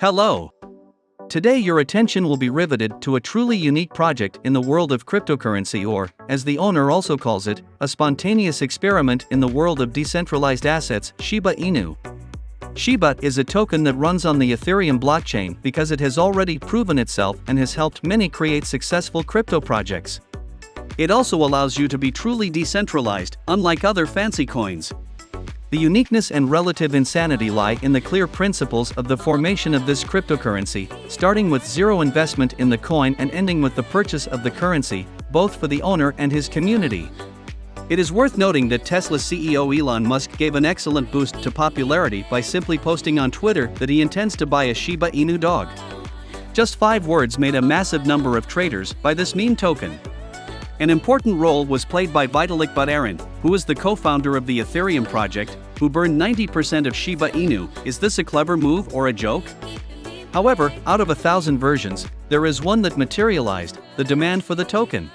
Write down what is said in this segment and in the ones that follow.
Hello! Today, your attention will be riveted to a truly unique project in the world of cryptocurrency, or, as the owner also calls it, a spontaneous experiment in the world of decentralized assets, Shiba Inu. Shiba is a token that runs on the Ethereum blockchain because it has already proven itself and has helped many create successful crypto projects. It also allows you to be truly decentralized, unlike other fancy coins. The uniqueness and relative insanity lie in the clear principles of the formation of this cryptocurrency, starting with zero investment in the coin and ending with the purchase of the currency, both for the owner and his community. It is worth noting that Tesla CEO Elon Musk gave an excellent boost to popularity by simply posting on Twitter that he intends to buy a Shiba Inu dog. Just five words made a massive number of traders buy this meme token. An important role was played by Vitalik Buterin, who is the co-founder of the Ethereum project, who burned 90% of Shiba Inu. Is this a clever move or a joke? However, out of a thousand versions, there is one that materialized, the demand for the token.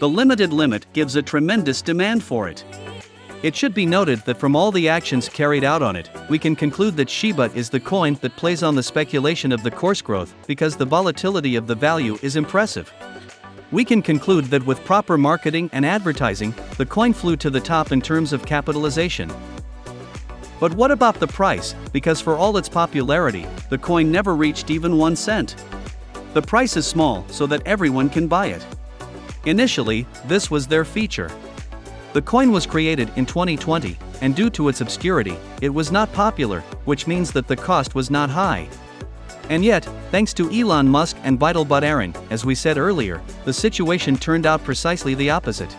The limited limit gives a tremendous demand for it. It should be noted that from all the actions carried out on it, we can conclude that Shiba is the coin that plays on the speculation of the course growth because the volatility of the value is impressive. We can conclude that with proper marketing and advertising, the coin flew to the top in terms of capitalization. But what about the price? Because for all its popularity, the coin never reached even 1 cent. The price is small so that everyone can buy it. Initially, this was their feature. The coin was created in 2020, and due to its obscurity, it was not popular, which means that the cost was not high. And yet, thanks to Elon Musk and Vitalik Buterin, as we said earlier, the situation turned out precisely the opposite.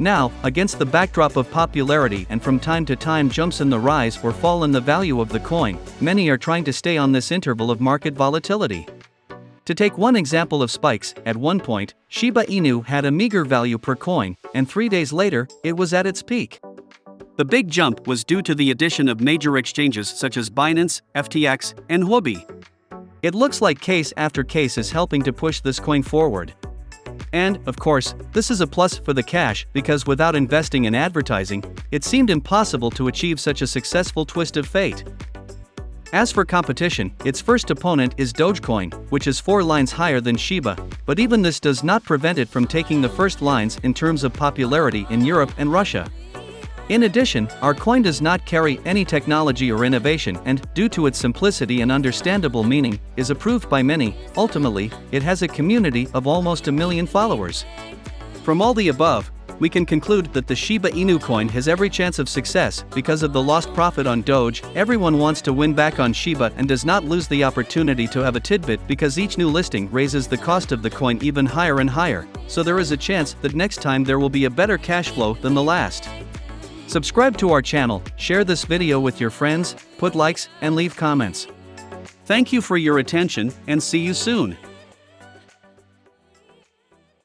Now, against the backdrop of popularity and from time to time jumps in the rise or fall in the value of the coin, many are trying to stay on this interval of market volatility. To take one example of spikes, at one point, Shiba Inu had a meager value per coin, and three days later, it was at its peak. The big jump was due to the addition of major exchanges such as Binance, FTX, and Huobi. It looks like case after case is helping to push this coin forward. And, of course, this is a plus for the cash because without investing in advertising, it seemed impossible to achieve such a successful twist of fate. As for competition, its first opponent is Dogecoin, which is 4 lines higher than Shiba, but even this does not prevent it from taking the first lines in terms of popularity in Europe and Russia. In addition, our coin does not carry any technology or innovation and, due to its simplicity and understandable meaning, is approved by many. Ultimately, it has a community of almost a million followers. From all the above, we can conclude that the Shiba Inu coin has every chance of success because of the lost profit on Doge. Everyone wants to win back on Shiba and does not lose the opportunity to have a tidbit because each new listing raises the cost of the coin even higher and higher, so there is a chance that next time there will be a better cash flow than the last. Subscribe to our channel, share this video with your friends, put likes, and leave comments. Thank you for your attention, and see you soon.